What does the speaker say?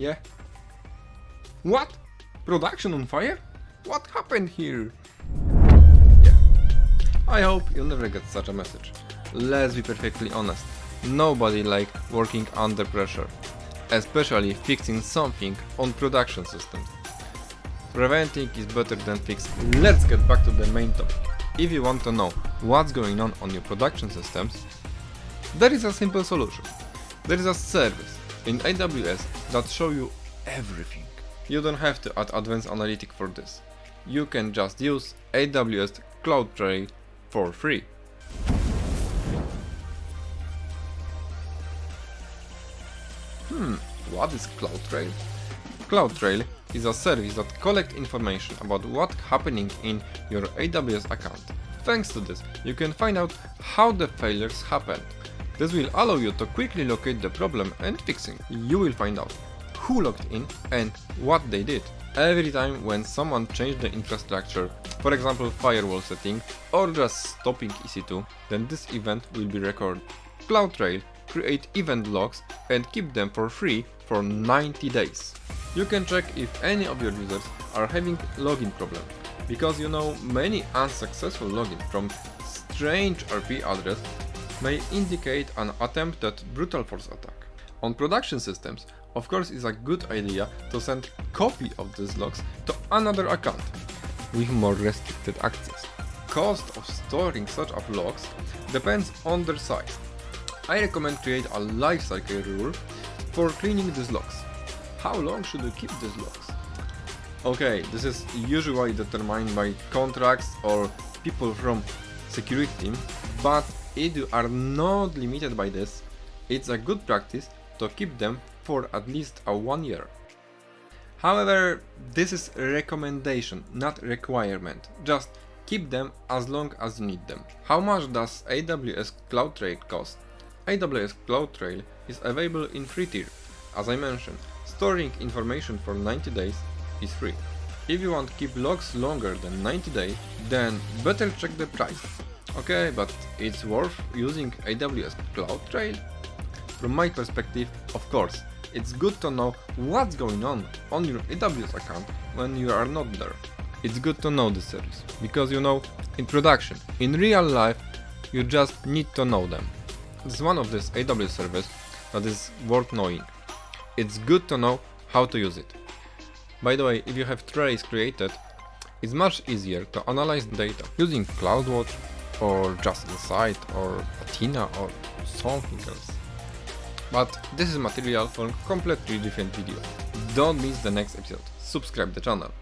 Yeah? What? Production on fire? What happened here? Yeah. I hope you'll never get such a message. Let's be perfectly honest. Nobody likes working under pressure. Especially fixing something on production systems. Preventing is better than fixing. Let's get back to the main topic. If you want to know what's going on on your production systems, there is a simple solution. There is a service in AWS that show you everything. You don't have to add advanced analytic for this. You can just use AWS CloudTrail for free. Hmm, what is CloudTrail? CloudTrail is a service that collects information about what's happening in your AWS account. Thanks to this, you can find out how the failures happened. This will allow you to quickly locate the problem and fixing. You will find out who logged in and what they did. Every time when someone changed the infrastructure, for example firewall setting or just stopping EC2, then this event will be recorded. CloudTrail create event logs and keep them for free for 90 days. You can check if any of your users are having login problem, because you know many unsuccessful login from strange IP address may indicate an attempted brutal force attack. On production systems, of course it's a good idea to send copy of these logs to another account with more restricted access. Cost of storing such logs depends on their size. I recommend create a lifecycle rule for cleaning these logs. How long should you keep these logs? Okay, this is usually determined by contracts or people from security team, but if you are not limited by this, it's a good practice to keep them for at least a one year. However, this is a recommendation, not requirement. Just keep them as long as you need them. How much does AWS CloudTrail cost? AWS CloudTrail is available in free tier. As I mentioned, storing information for 90 days is free. If you want to keep logs longer than 90 days, then better check the price. Okay, but it's worth using AWS CloudTrail? From my perspective, of course, it's good to know what's going on on your AWS account when you are not there. It's good to know the service, because you know, in production, in real life, you just need to know them. It's one of these AWS service that is worth knowing. It's good to know how to use it. By the way, if you have trace created, it's much easier to analyze data using CloudWatch or just Insights or Athena or something else. But this is material for completely different video. Don't miss the next episode. Subscribe the channel.